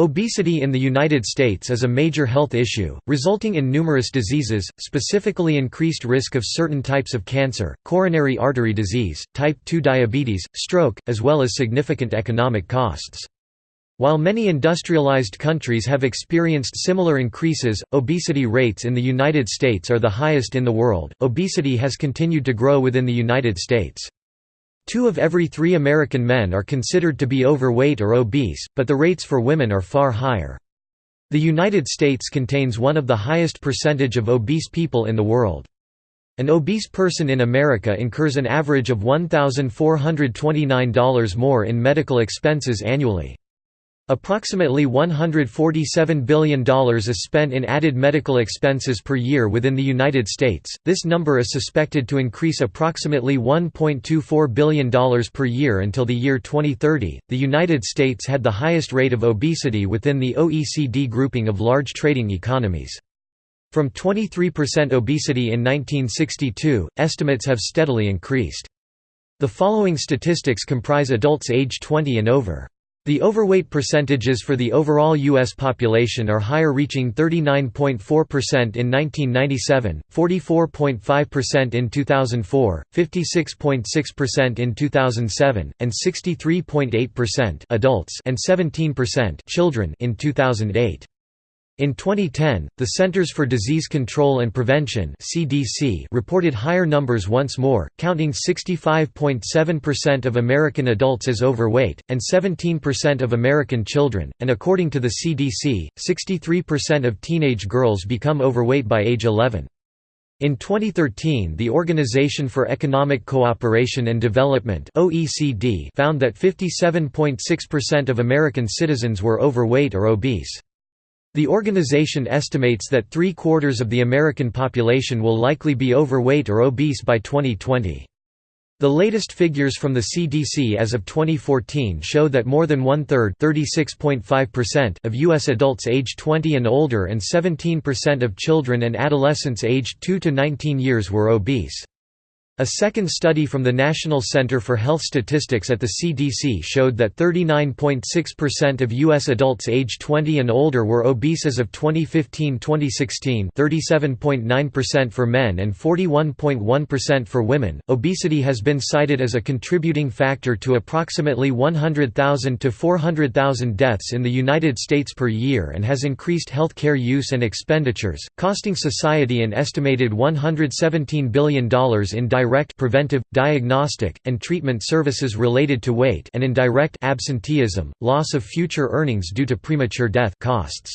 Obesity in the United States is a major health issue, resulting in numerous diseases, specifically increased risk of certain types of cancer, coronary artery disease, type 2 diabetes, stroke, as well as significant economic costs. While many industrialized countries have experienced similar increases, obesity rates in the United States are the highest in the world. Obesity has continued to grow within the United States. Two of every three American men are considered to be overweight or obese, but the rates for women are far higher. The United States contains one of the highest percentage of obese people in the world. An obese person in America incurs an average of $1,429 more in medical expenses annually. Approximately $147 billion is spent in added medical expenses per year within the United States. This number is suspected to increase approximately $1.24 billion per year until the year 2030. The United States had the highest rate of obesity within the OECD grouping of large trading economies. From 23% obesity in 1962, estimates have steadily increased. The following statistics comprise adults age 20 and over. The overweight percentages for the overall U.S. population are higher reaching 39.4% in 1997, 44.5% in 2004, 56.6% in 2007, and 63.8% adults and 17% children in 2008. In 2010, the Centers for Disease Control and Prevention (CDC) reported higher numbers once more, counting 65.7% of American adults as overweight and 17% of American children, and according to the CDC, 63% of teenage girls become overweight by age 11. In 2013 the Organization for Economic Cooperation and Development OECD found that 57.6% of American citizens were overweight or obese. The organization estimates that three-quarters of the American population will likely be overweight or obese by 2020. The latest figures from the CDC as of 2014 show that more than one-third of U.S. adults aged 20 and older and 17% of children and adolescents aged 2 to 19 years were obese. A second study from the National Center for Health Statistics at the CDC showed that 39.6% of U.S. adults age 20 and older were obese as of 2015-2016 37.9% for men and 41.1% for women. Obesity has been cited as a contributing factor to approximately 100,000 to 400,000 deaths in the United States per year and has increased health care use and expenditures, costing society an estimated $117 billion in direct direct preventive, diagnostic, and treatment services related to weight and indirect absenteeism, loss of future earnings due to premature death costs.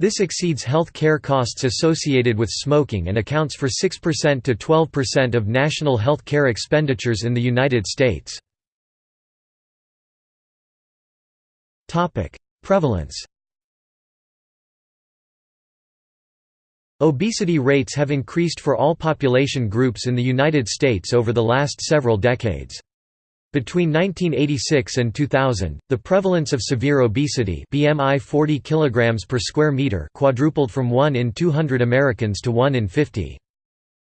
This exceeds health care costs associated with smoking and accounts for 6% to 12% of national health care expenditures in the United States. Prevalence Obesity rates have increased for all population groups in the United States over the last several decades. Between 1986 and 2000, the prevalence of severe obesity BMI 40 kg per square meter quadrupled from 1 in 200 Americans to 1 in 50.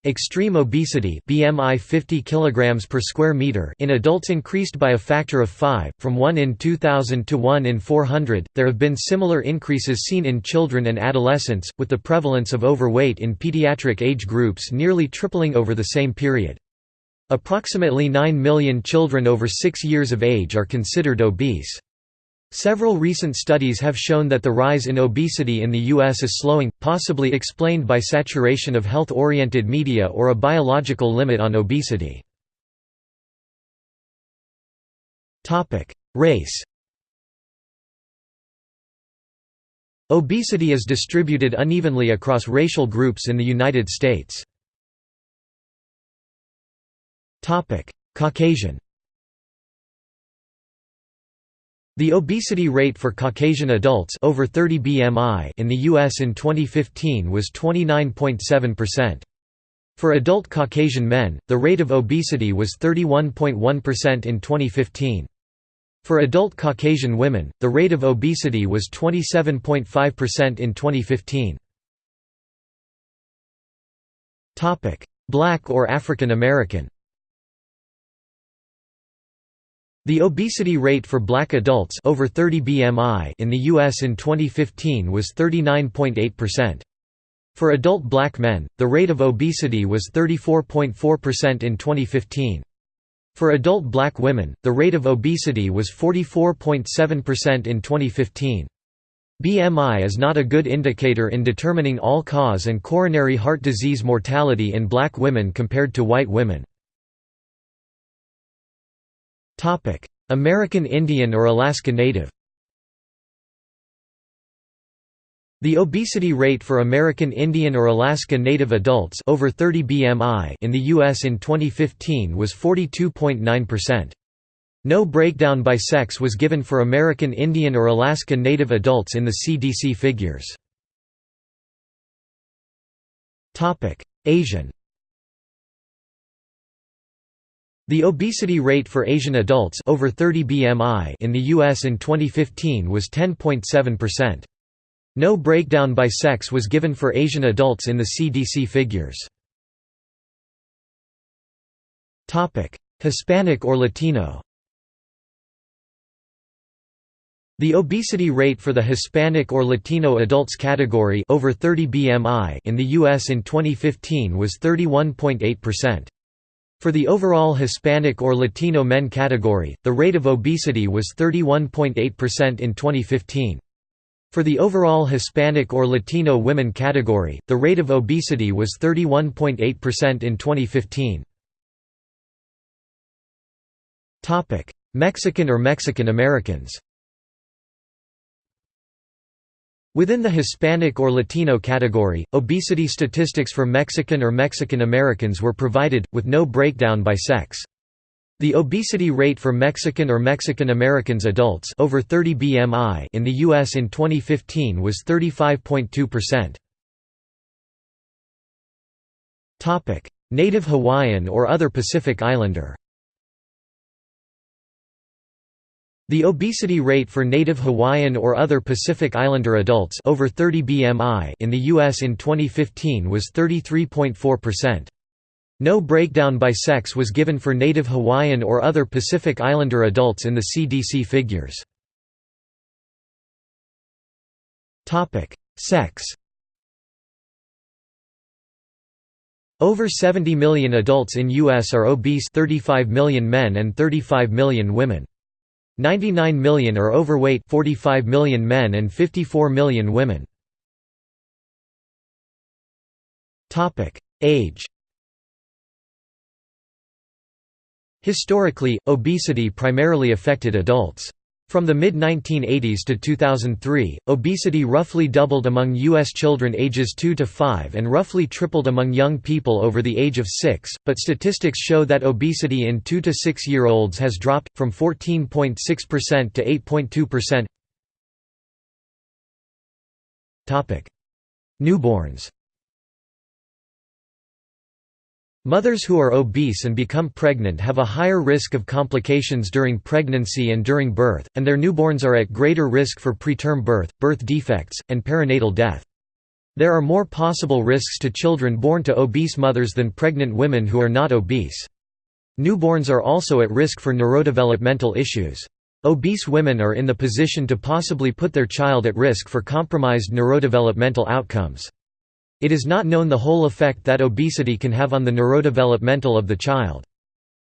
Extreme obesity BMI 50 kg per square meter in adults increased by a factor of 5, from 1 in 2000 to 1 in 400. There have been similar increases seen in children and adolescents, with the prevalence of overweight in pediatric age groups nearly tripling over the same period. Approximately 9 million children over 6 years of age are considered obese. Several recent studies have shown that the rise in obesity in the U.S. is slowing, possibly explained by saturation of health-oriented media or a biological limit on obesity. Race Obesity is distributed unevenly across racial groups in the United States. Caucasian The obesity rate for Caucasian adults over 30 BMI in the US in 2015 was 29.7%. For adult Caucasian men, the rate of obesity was 31.1% in 2015. For adult Caucasian women, the rate of obesity was 27.5% in 2015. Black or African American The obesity rate for black adults over 30 BMI in the US in 2015 was 39.8%. For adult black men, the rate of obesity was 34.4% in 2015. For adult black women, the rate of obesity was 44.7% in 2015. BMI is not a good indicator in determining all-cause and coronary heart disease mortality in black women compared to white women. American Indian or Alaska Native The obesity rate for American Indian or Alaska Native adults over 30 BMI in the US in 2015 was 42.9%. No breakdown by sex was given for American Indian or Alaska Native adults in the CDC figures. Asian The obesity rate for Asian adults over 30 BMI in the US in 2015 was 10.7%. No breakdown by sex was given for Asian adults in the CDC figures. Topic: Hispanic or Latino The obesity rate for the Hispanic or Latino adults category over 30 BMI in the US in 2015 was 31.8%. For the overall Hispanic or Latino men category, the rate of obesity was 31.8% in 2015. For the overall Hispanic or Latino women category, the rate of obesity was 31.8% in 2015. Mexican or Mexican Americans Within the Hispanic or Latino category, obesity statistics for Mexican or Mexican Americans were provided, with no breakdown by sex. The obesity rate for Mexican or Mexican Americans adults over 30 BMI in the US in 2015 was 35.2%. Topic: Native Hawaiian or other Pacific Islander. The obesity rate for native Hawaiian or other Pacific Islander adults over 30 BMI in the US in 2015 was 33.4%. No breakdown by sex was given for native Hawaiian or other Pacific Islander adults in the CDC figures. Sex Over 70 million adults in U.S. are obese 35 million men and 35 million women. 99 million are overweight 45 million men and 54 million women. Age Historically, obesity primarily affected adults. From the mid-1980s to 2003, obesity roughly doubled among U.S. children ages 2 to 5 and roughly tripled among young people over the age of 6, but statistics show that obesity in 2 to 6-year-olds has dropped, from 14.6% to 8.2%. Newborns Mothers who are obese and become pregnant have a higher risk of complications during pregnancy and during birth, and their newborns are at greater risk for preterm birth, birth defects, and perinatal death. There are more possible risks to children born to obese mothers than pregnant women who are not obese. Newborns are also at risk for neurodevelopmental issues. Obese women are in the position to possibly put their child at risk for compromised neurodevelopmental outcomes. It is not known the whole effect that obesity can have on the neurodevelopmental of the child.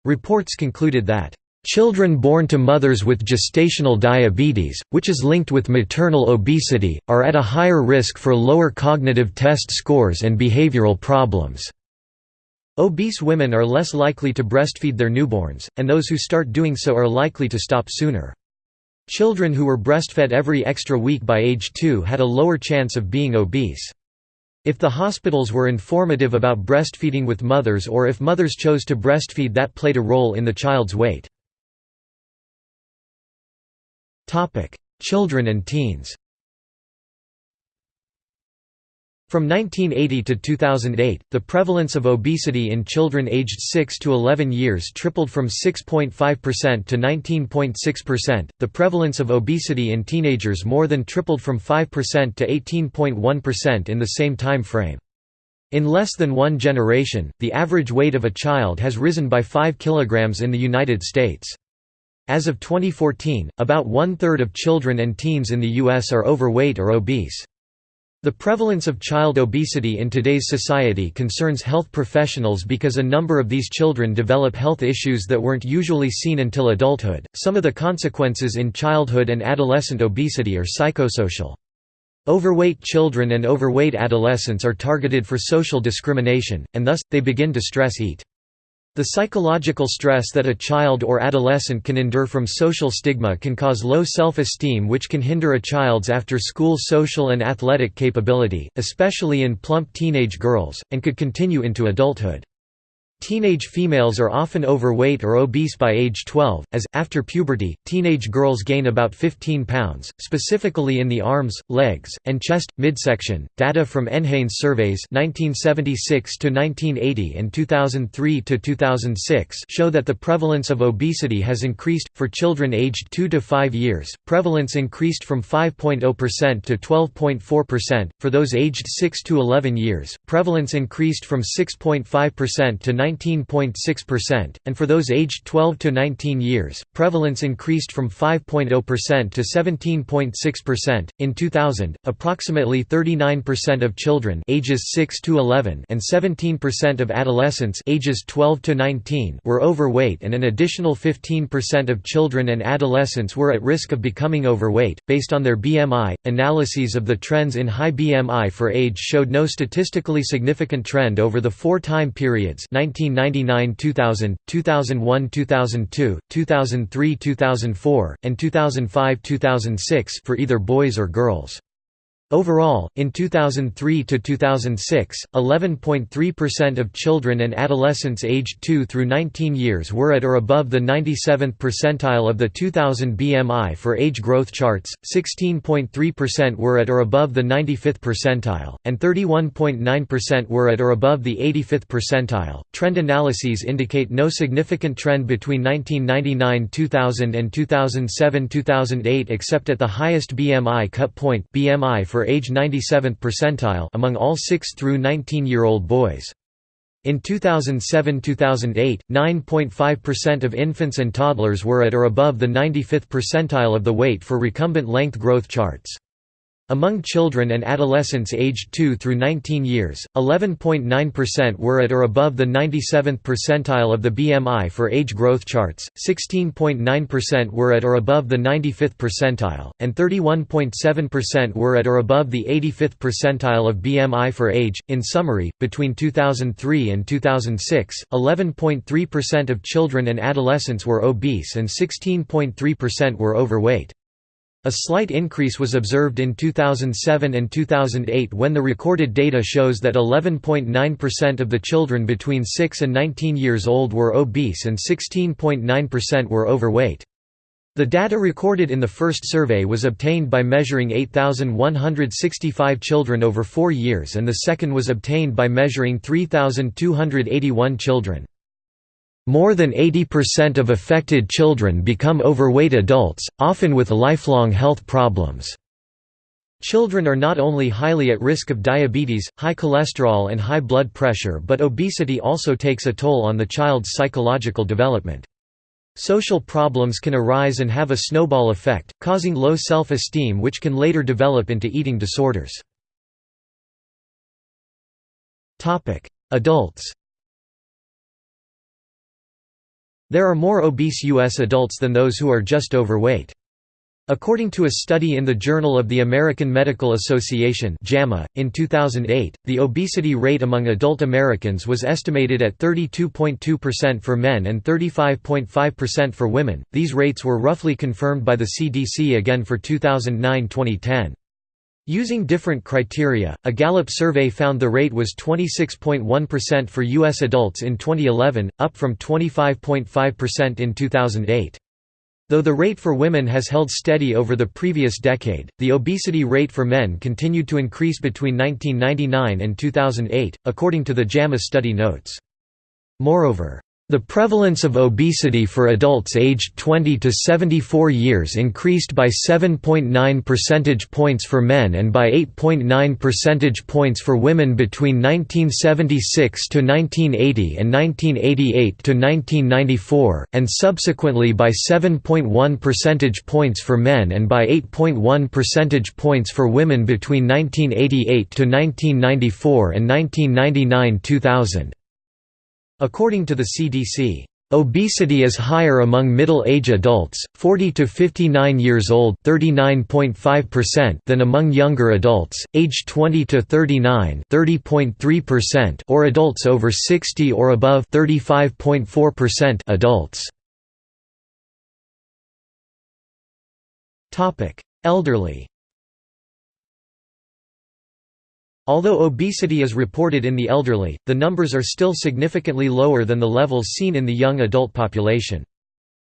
Reports concluded that, "...children born to mothers with gestational diabetes, which is linked with maternal obesity, are at a higher risk for lower cognitive test scores and behavioral problems." Obese women are less likely to breastfeed their newborns, and those who start doing so are likely to stop sooner. Children who were breastfed every extra week by age 2 had a lower chance of being obese. If the hospitals were informative about breastfeeding with mothers or if mothers chose to breastfeed that played a role in the child's weight. Children and teens From 1980 to 2008, the prevalence of obesity in children aged 6 to 11 years tripled from 6.5% to 19.6%. The prevalence of obesity in teenagers more than tripled from 5% to 18.1% in the same time frame. In less than one generation, the average weight of a child has risen by 5 kilograms in the United States. As of 2014, about one-third of children and teens in the U.S. are overweight or obese. The prevalence of child obesity in today's society concerns health professionals because a number of these children develop health issues that weren't usually seen until adulthood. Some of the consequences in childhood and adolescent obesity are psychosocial. Overweight children and overweight adolescents are targeted for social discrimination, and thus, they begin to stress eat. The psychological stress that a child or adolescent can endure from social stigma can cause low self-esteem which can hinder a child's after-school social and athletic capability, especially in plump teenage girls, and could continue into adulthood. Teenage females are often overweight or obese by age 12, as, after puberty, teenage girls gain about 15 pounds, specifically in the arms, legs, and chest, midsection. Data from NHANES surveys 1976 to 1980 and 2003 to 2006 show that the prevalence of obesity has increased. For children aged 2 to 5 years, prevalence increased from 5.0% to 12.4%. For those aged 6 to 11 years, prevalence increased from 6.5% to 19.6%, and for those aged 12 to 19 years, prevalence increased from 5.0% to 17.6%. In 2000, approximately 39% of children ages 6 to 11 and 17% of adolescents ages 12 to 19 were overweight and an additional 15% of children and adolescents were at risk of becoming overweight based on their BMI. Analyses of the trends in high BMI for age showed no statistically significant trend over the four time periods 1999–2000, 2001–2002, 2003–2004, and 2005–2006 for either boys or girls. Overall, in 2003 to 2006, 11.3% of children and adolescents aged 2 through 19 years were at or above the 97th percentile of the 2000 BMI for age growth charts, 16.3% were at or above the 95th percentile, and 31.9% were at or above the 85th percentile. Trend analyses indicate no significant trend between 1999-2000 and 2007-2008 except at the highest BMI cut point BMI for for age 97th percentile among all 6 through 19-year-old boys. In 2007–2008, 9.5% of infants and toddlers were at or above the 95th percentile of the weight for recumbent length growth charts. Among children and adolescents aged 2 through 19 years, 11.9% were at or above the 97th percentile of the BMI for age growth charts, 16.9% were at or above the 95th percentile, and 31.7% were at or above the 85th percentile of BMI for age. In summary, between 2003 and 2006, 11.3% of children and adolescents were obese and 16.3% were overweight. A slight increase was observed in 2007 and 2008 when the recorded data shows that 11.9% of the children between 6 and 19 years old were obese and 16.9% were overweight. The data recorded in the first survey was obtained by measuring 8,165 children over four years and the second was obtained by measuring 3,281 children. More than 80% of affected children become overweight adults, often with lifelong health problems. Children are not only highly at risk of diabetes, high cholesterol and high blood pressure but obesity also takes a toll on the child's psychological development. Social problems can arise and have a snowball effect, causing low self-esteem which can later develop into eating disorders. Adults There are more obese U.S. adults than those who are just overweight. According to a study in the Journal of the American Medical Association JAMA, in 2008, the obesity rate among adult Americans was estimated at 32.2% for men and 35.5% for women. These rates were roughly confirmed by the CDC again for 2009-2010. Using different criteria, a Gallup survey found the rate was 26.1% for U.S. adults in 2011, up from 25.5% in 2008. Though the rate for women has held steady over the previous decade, the obesity rate for men continued to increase between 1999 and 2008, according to the JAMA study notes. Moreover, The prevalence of obesity for adults aged 20 to 74 years increased by 7.9 percentage points for men and by 8.9 percentage points for women between 1976 to 1980 and 1988 to 1994, and subsequently by 7.1 percentage points for men and by 8.1 percentage points for women between 1988 to 1994 and 1999–2000. According to the CDC, Obesity is higher among middle-age adults, 40 to 59 years old (39.5%) than among younger adults, aged 20 to 39 (30.3%) or adults over 60 or above (35.4%) adults. Topic: Elderly Although obesity is reported in the elderly, the numbers are still significantly lower than the levels seen in the young adult population.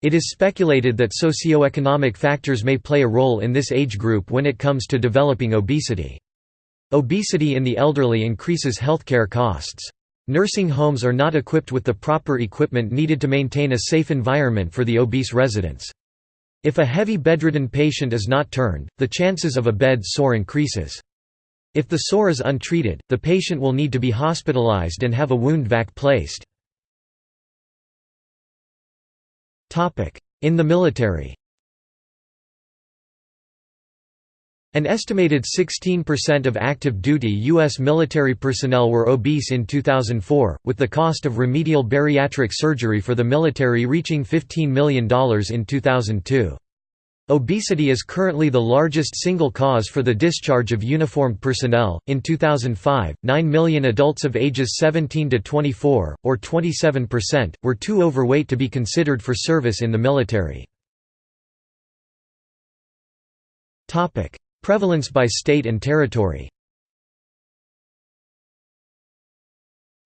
It is speculated that socioeconomic factors may play a role in this age group when it comes to developing obesity. Obesity in the elderly increases healthcare costs. Nursing homes are not equipped with the proper equipment needed to maintain a safe environment for the obese residents. If a heavy bedridden patient is not turned, the chances of a bed sore increases. If the sore is untreated, the patient will need to be hospitalized and have a wound vac placed. In the military An estimated 16% of active duty U.S. military personnel were obese in 2004, with the cost of remedial bariatric surgery for the military reaching $15 million in 2002. Obesity is currently the largest single cause for the discharge of uniformed personnel. In 2005, 9 million adults of ages 17 to 24, or 27%, were too overweight to be considered for service in the military. Topic: Prevalence by state and territory.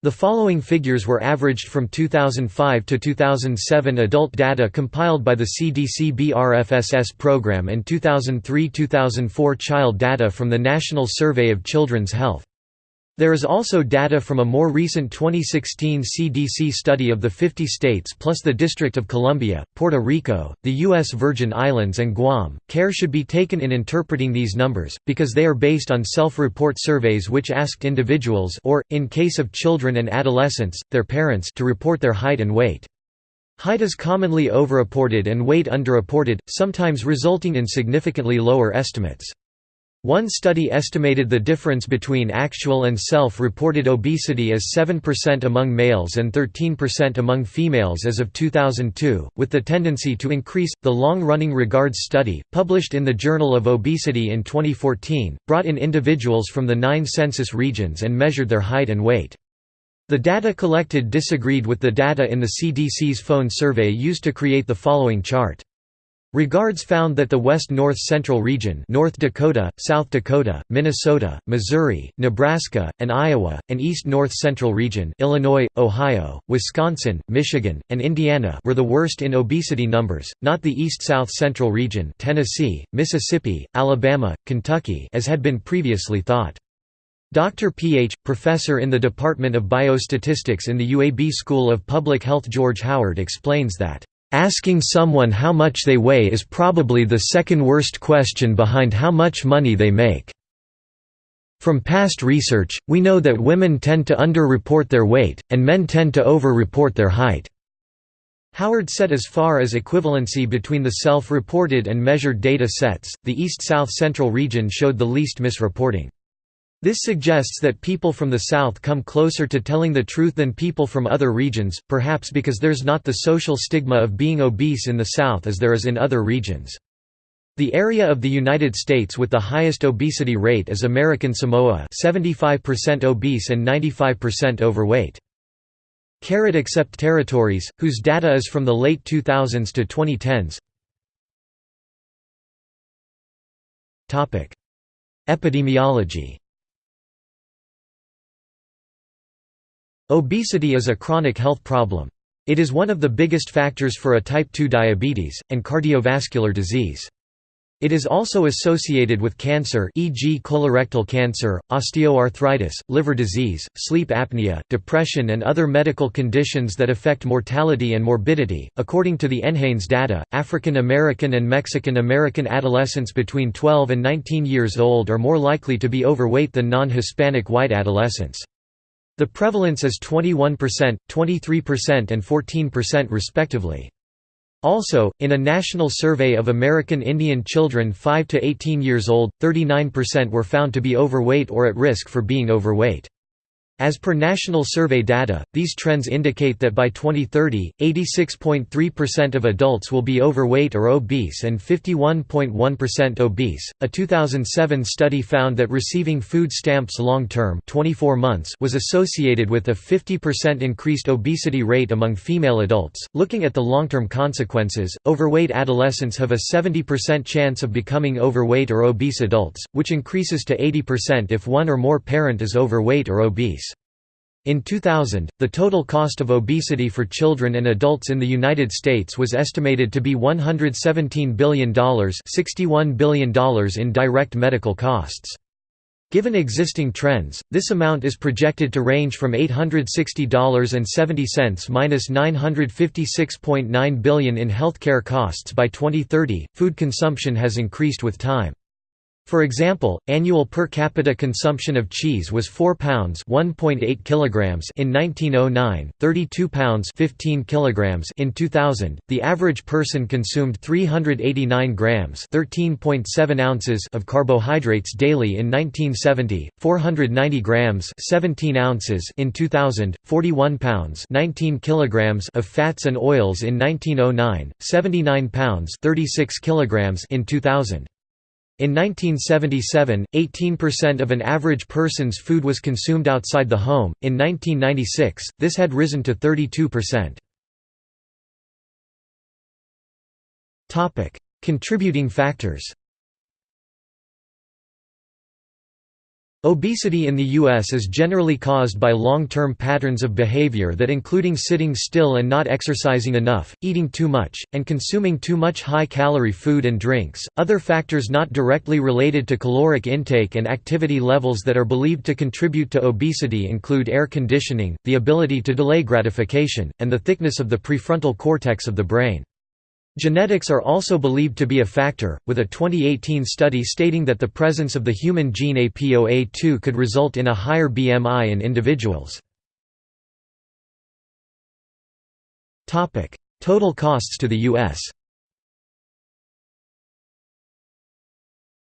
The following figures were averaged from 2005 to 2007 adult data compiled by the CDC BRFSS program and 2003–2004 child data from the National Survey of Children's Health. There is also data from a more recent 2016 CDC study of the 50 states plus the District of Columbia, Puerto Rico, the U.S. Virgin Islands and Guam. Care should be taken in interpreting these numbers, because they are based on self-report surveys which asked individuals or, in case of children and adolescents, their parents to report their height and weight. Height is commonly overreported and weight underreported, sometimes resulting in significantly lower estimates. One study estimated the difference between actual and self-reported obesity as 7% among males and 13% among females as of 2002, with the tendency to increase. The long-running Regards study, published in the Journal of Obesity in 2014, brought in individuals from the nine census regions and measured their height and weight. The data collected disagreed with the data in the CDC's phone survey used to create the following chart. Regards found that the West-North Central region North Dakota, South Dakota, Minnesota, Missouri, Nebraska, and Iowa, and East-North Central region Illinois, Ohio, Wisconsin, Michigan, and Indiana were the worst in obesity numbers, not the East-South Central region Tennessee, Mississippi, Alabama, Kentucky as had been previously thought. Dr. P.H., professor in the Department of Biostatistics in the UAB School of Public Health George Howard explains that Asking someone how much they weigh is probably the second worst question behind how much money they make. From past research, we know that women tend to under-report their weight, and men tend to over-report their height. Howard set as far as equivalency between the self-reported and measured data sets, the East-South Central region showed the least misreporting. This suggests that people from the South come closer to telling the truth than people from other regions, perhaps because there's not the social stigma of being obese in the South as there is in other regions. The area of the United States with the highest obesity rate is American Samoa 75% obese and 95% overweight. Carrot except territories, whose data is from the late 2000s to 2010s. Epidemiology Obesity is a chronic health problem. It is one of the biggest factors for a type 2 diabetes, and cardiovascular disease. It is also associated with cancer e.g. colorectal cancer, osteoarthritis, liver disease, sleep apnea, depression and other medical conditions that affect mortality and morbidity. According to the NHANES data, African American and Mexican American adolescents between 12 and 19 years old are more likely to be overweight than non-Hispanic white adolescents. The prevalence is 21%, 23% and 14% respectively. Also, in a national survey of American Indian children 5 to 18 years old, 39% were found to be overweight or at risk for being overweight. As per national survey data, these trends indicate that by 2030, 86.3% of adults will be overweight or obese and 51.1% obese. A 2007 study found that receiving food stamps long-term, 24 months, was associated with a 50% increased obesity rate among female adults. Looking at the long-term consequences, overweight adolescents have a 70% chance of becoming overweight or obese adults, which increases to 80% if one or more parent is overweight or obese. In 2000, the total cost of obesity for children and adults in the United States was estimated to be $117 billion $61 billion in direct medical costs. Given existing trends, this amount is projected to range from $860.70 minus $956.9 billion in healthcare costs by 2030. Food consumption has increased with time. For example, annual per capita consumption of cheese was 4 pounds (1.8 kilograms) in 1909, 32 pounds (15 kilograms) in 2000. The average person consumed 389 grams (13.7 ounces) of carbohydrates daily in 1970, 490 grams (17 ounces) in 2000, 41 pounds (19 kilograms) of fats and oils in 1909, 79 pounds (36 kilograms) in 2000. In 1977, 18% of an average person's food was consumed outside the home. In 1996, this had risen to 32%. Topic: Contributing factors. Obesity in the U.S. is generally caused by long-term patterns of behavior that including sitting still and not exercising enough, eating too much, and consuming too much high-calorie food and drinks. Other factors not directly related to caloric intake and activity levels that are believed to contribute to obesity include air conditioning, the ability to delay gratification, and the thickness of the prefrontal cortex of the brain. Genetics are also believed to be a factor, with a 2018 study stating that the presence of the human gene APOA2 could result in a higher BMI in individuals. Total costs to the U.S.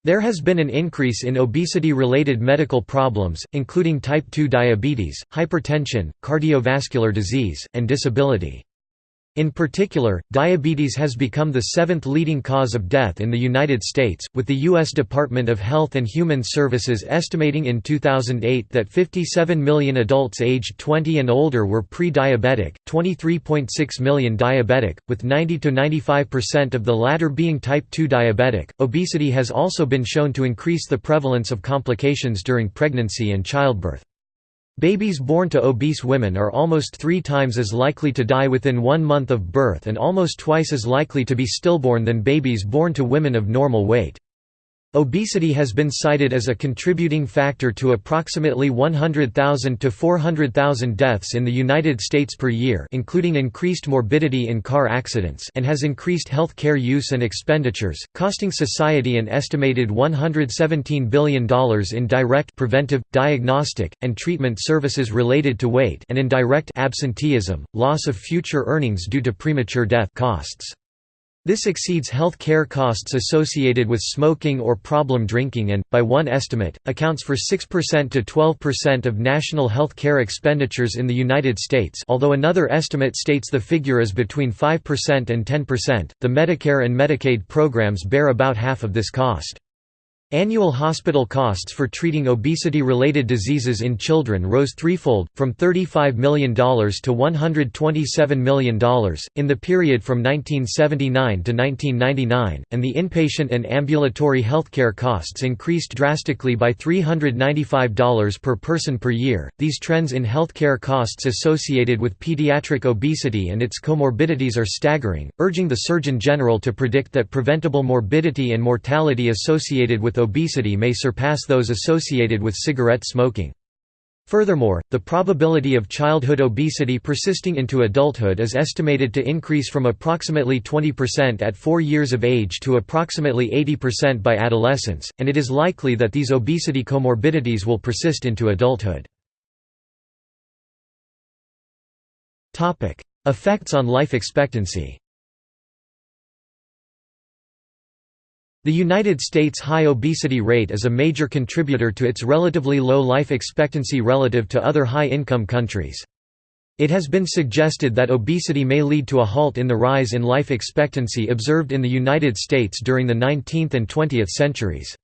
There has been an increase in obesity-related medical problems, including type 2 diabetes, hypertension, cardiovascular disease, and disability. In particular, diabetes has become the seventh leading cause of death in the United States, with the U.S. Department of Health and Human Services estimating in 2008 that 57 million adults aged 20 and older were pre-diabetic, 23.6 million diabetic, with 90–95% of the latter being type 2 diabetic. Obesity has also been shown to increase the prevalence of complications during pregnancy and childbirth. Babies born to obese women are almost three times as likely to die within one month of birth and almost twice as likely to be stillborn than babies born to women of normal weight. Obesity has been cited as a contributing factor to approximately 100,000 to 400,000 deaths in the United States per year including increased morbidity in car accidents and has increased health care use and expenditures, costing society an estimated $117 billion in direct preventive, diagnostic, and treatment services related to weight and indirect absenteeism, loss of future earnings due to premature death costs. This exceeds health care costs associated with smoking or problem drinking and, by one estimate, accounts for 6% to 12% of national health care expenditures in the United States although another estimate states the figure is between 5% and 10%, the Medicare and Medicaid programs bear about half of this cost. Annual hospital costs for treating obesity-related diseases in children rose threefold, from $35 million to $127 million, in the period from 1979 to 1999, and the inpatient and ambulatory healthcare costs increased drastically by $395 per person per year. These trends in healthcare costs associated with pediatric obesity and its comorbidities are staggering, urging the Surgeon General to predict that preventable morbidity and mortality associated with obesity may surpass those associated with cigarette smoking. Furthermore, the probability of childhood obesity persisting into adulthood is estimated to increase from approximately 20% at 4 years of age to approximately 80% by adolescence, and it is likely that these obesity comorbidities will persist into adulthood. Effects on life expectancy The United States' high obesity rate is a major contributor to its relatively low life expectancy relative to other high-income countries. It has been suggested that obesity may lead to a halt in the rise in life expectancy observed in the United States during the 19th and 20th centuries.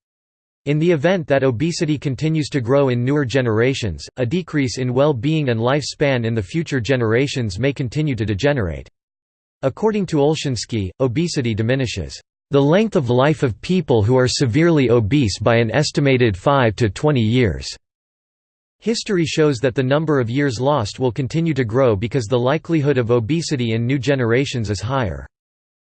In the event that obesity continues to grow in newer generations, a decrease in well-being and lifespan in the future generations may continue to degenerate. According to Olshansky, obesity diminishes the length of life of people who are severely obese by an estimated 5 to 20 years. History shows that the number of years lost will continue to grow because the likelihood of obesity in new generations is higher.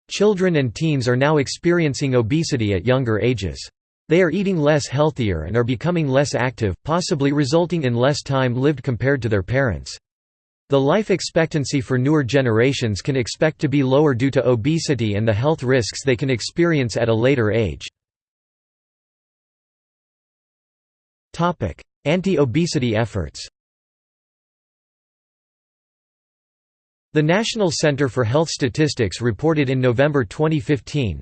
Children and teens are now experiencing obesity at younger ages. They are eating less healthier and are becoming less active, possibly resulting in less time lived compared to their parents. The life expectancy for newer generations can expect to be lower due to obesity and the health risks they can experience at a later age. Anti-obesity efforts The National Center for Health Statistics reported in November 2015,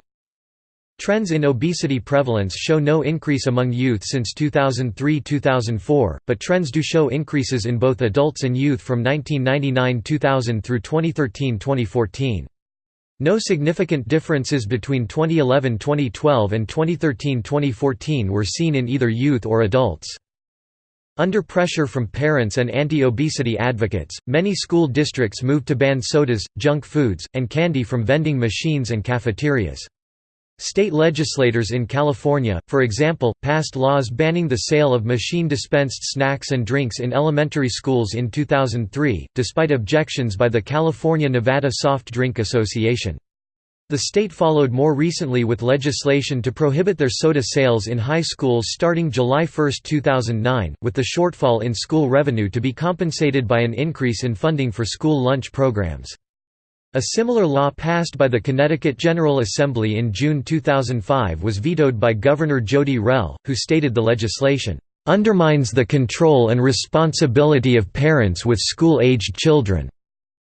Trends in obesity prevalence show no increase among youth since 2003–2004, but trends do show increases in both adults and youth from 1999–2000 through 2013–2014. No significant differences between 2011–2012 and 2013–2014 were seen in either youth or adults. Under pressure from parents and anti-obesity advocates, many school districts moved to ban sodas, junk foods, and candy from vending machines and cafeterias. State legislators in California, for example, passed laws banning the sale of machine-dispensed snacks and drinks in elementary schools in 2003, despite objections by the California-Nevada Soft Drink Association. The state followed more recently with legislation to prohibit their soda sales in high schools starting July 1, 2009, with the shortfall in school revenue to be compensated by an increase in funding for school lunch programs. A similar law passed by the Connecticut General Assembly in June 2005 was vetoed by Governor Jodi Rell, who stated the legislation, "...undermines the control and responsibility of parents with school-aged children."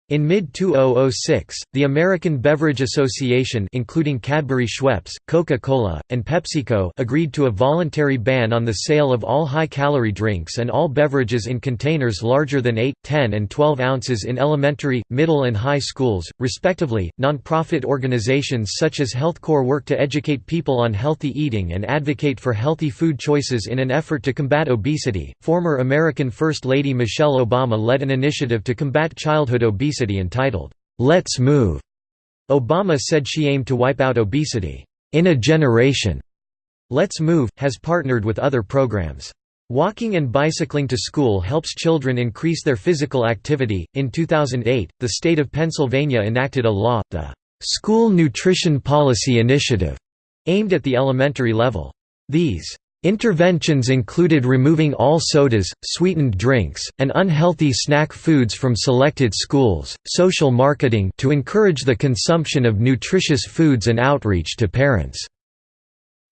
In mid-2006, the American Beverage Association including Cadbury Schweppes, Coca-Cola, and PepsiCo agreed to a voluntary ban on the sale of all high-calorie drinks and all beverages in containers larger than 8, 10 and 12 ounces in elementary, middle and high schools, respectively. Non-profit organizations such as HealthCorps work to educate people on healthy eating and advocate for healthy food choices in an effort to combat obesity. Former American First Lady Michelle Obama led an initiative to combat childhood obesity obesity entitled, "'Let's Move'". Obama said she aimed to wipe out obesity, "'in a generation'". Let's Move, has partnered with other programs. Walking and bicycling to school helps children increase their physical activity. In 2008, the state of Pennsylvania enacted a law, the School Nutrition Policy Initiative, aimed at the elementary level. These Interventions included removing all sodas, sweetened drinks, and unhealthy snack foods from selected schools, social marketing to encourage the consumption of nutritious foods and outreach to parents.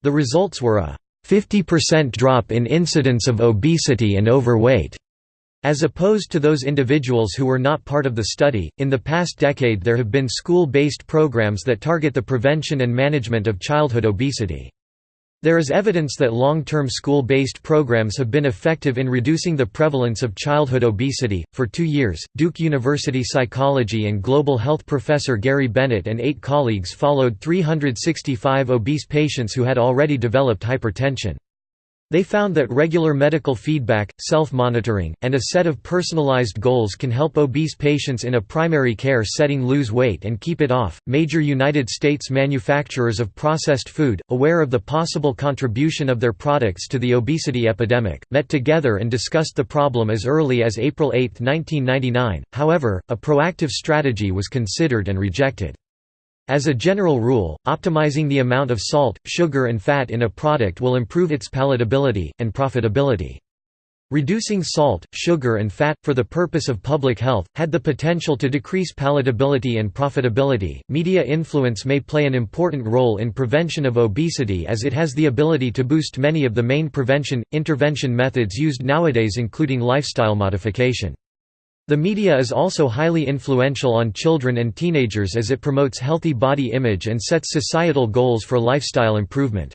The results were a 50% drop in incidence of obesity and overweight. As opposed to those individuals who were not part of the study, in the past decade there have been school-based programs that target the prevention and management of childhood obesity. There is evidence that long-term school-based programs have been effective in reducing the prevalence of childhood obesity. For 2 years, Duke University psychology and global health professor Gary Bennett and 8 colleagues followed 365 obese patients who had already developed hypertension. They found that regular medical feedback, self-monitoring, and a set of personalized goals can help obese patients in a primary care setting lose weight and keep it off. Major United States manufacturers of processed food, aware of the possible contribution of their products to the obesity epidemic, met together and discussed the problem as early as April 8, 1999. However, a proactive strategy was considered and rejected. As a general rule, optimizing the amount of salt, sugar and fat in a product will improve its palatability, and profitability. Reducing salt, sugar and fat, for the purpose of public health, had the potential to decrease palatability and profitability. Media influence may play an important role in prevention of obesity as it has the ability to boost many of the main prevention, intervention methods used nowadays including lifestyle modification. The media is also highly influential on children and teenagers as it promotes healthy body image and sets societal goals for lifestyle improvement.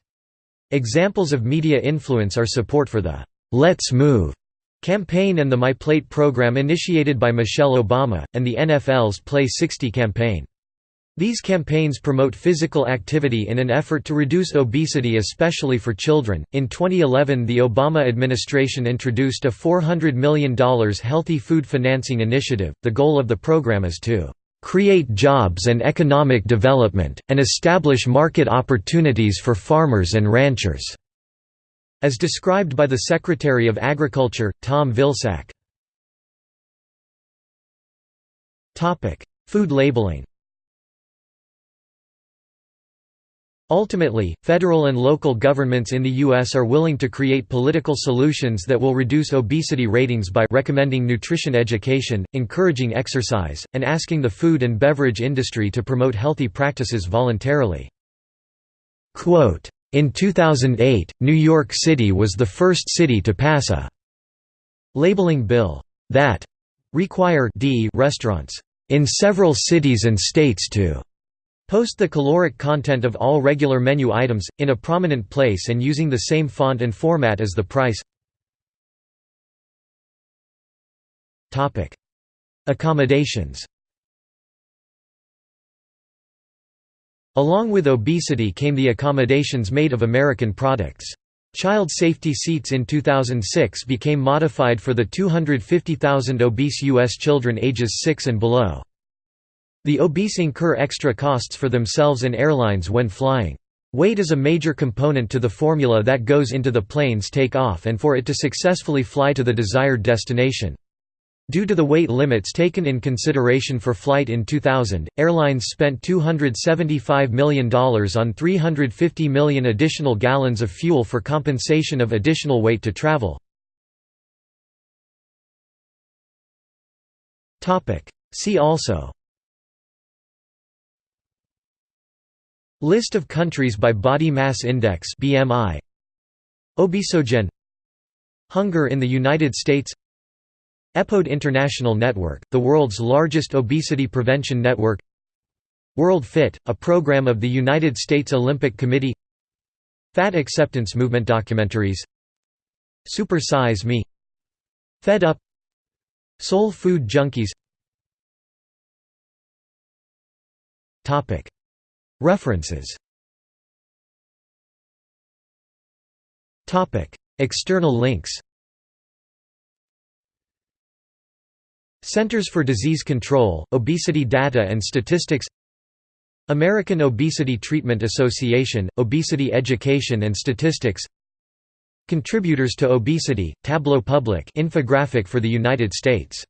Examples of media influence are support for the "'Let's Move' campaign and the My Plate program initiated by Michelle Obama, and the NFL's Play 60 campaign. These campaigns promote physical activity in an effort to reduce obesity, especially for children. In 2011, the Obama administration introduced a $400 million healthy food financing initiative. The goal of the program is to create jobs and economic development, and establish market opportunities for farmers and ranchers, as described by the Secretary of Agriculture, Tom Vilsack. Food labeling Ultimately, federal and local governments in the U.S. are willing to create political solutions that will reduce obesity ratings by recommending nutrition education, encouraging exercise, and asking the food and beverage industry to promote healthy practices voluntarily. In 2008, New York City was the first city to pass a labeling bill that require d restaurants in several cities and states to Post the caloric content of all regular menu items, in a prominent place and using the same font and format as the price Accommodations Along with obesity came the accommodations made of American products. Child safety seats in 2006 became modified for the 250,000 obese U.S. children ages 6 and below. The obese incur extra costs for themselves and airlines when flying. Weight is a major component to the formula that goes into the plane's take-off and for it to successfully fly to the desired destination. Due to the weight limits taken in consideration for flight in 2000, airlines spent $275 million on 350 million additional gallons of fuel for compensation of additional weight to travel. See also List of countries by body mass index BMI Obesogen Hunger in the United States. EPODE International Network, the world's largest obesity prevention network. World Fit, a program of the United States Olympic Committee. Fat Acceptance Movement documentaries. Super Size Me. Fed Up. Soul Food Junkies References. External links. Centers for Disease Control, Obesity Data and Statistics. American Obesity Treatment Association, Obesity Education and Statistics. Contributors to Obesity, Tableau Public infographic for the United States